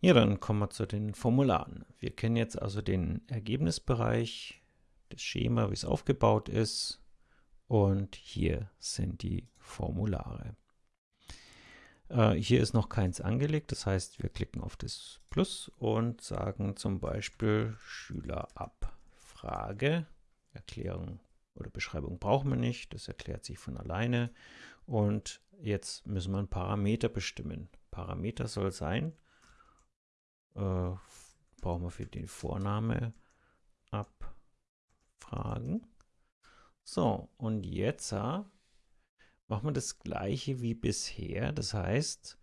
Ja, dann kommen wir zu den Formularen. Wir kennen jetzt also den Ergebnisbereich, das Schema, wie es aufgebaut ist und hier sind die Formulare. Äh, hier ist noch keins angelegt, das heißt, wir klicken auf das Plus und sagen zum Beispiel Schülerabfrage. Erklärung oder Beschreibung brauchen wir nicht, das erklärt sich von alleine. Und jetzt müssen wir einen Parameter bestimmen. Parameter soll sein, äh, brauchen wir für den Vorname abfragen. So, und jetzt äh, machen wir das gleiche wie bisher. Das heißt,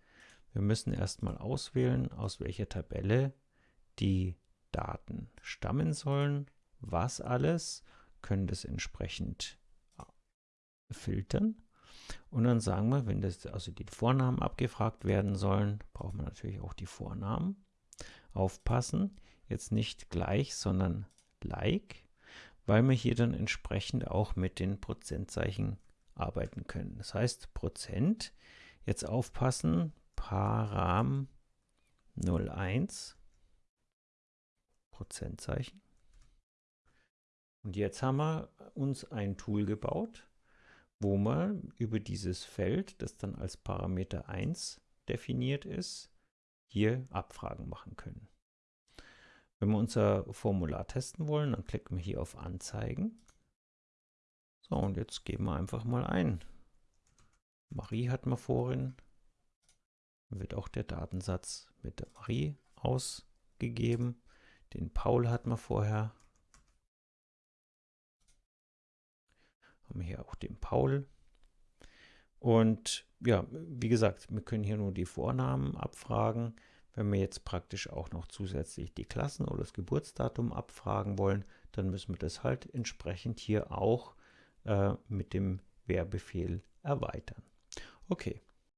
wir müssen erstmal auswählen, aus welcher Tabelle die Daten stammen sollen, was alles, können das entsprechend äh, filtern. Und dann sagen wir, wenn das also die Vornamen abgefragt werden sollen, brauchen wir natürlich auch die Vornamen. Aufpassen, jetzt nicht gleich, sondern like, weil wir hier dann entsprechend auch mit den Prozentzeichen arbeiten können. Das heißt Prozent, jetzt aufpassen, Param 01, Prozentzeichen. Und jetzt haben wir uns ein Tool gebaut, wo wir über dieses Feld, das dann als Parameter 1 definiert ist, hier Abfragen machen können. Wenn wir unser Formular testen wollen, dann klicken wir hier auf Anzeigen. So, und jetzt geben wir einfach mal ein. Marie hat man vorhin. Dann wird auch der Datensatz mit der Marie ausgegeben. Den Paul hat man vorher. Haben wir hier auch den Paul. Und ja, wie gesagt, wir können hier nur die Vornamen abfragen. Wenn wir jetzt praktisch auch noch zusätzlich die Klassen oder das Geburtsdatum abfragen wollen, dann müssen wir das halt entsprechend hier auch äh, mit dem Wehrbefehl erweitern. Okay,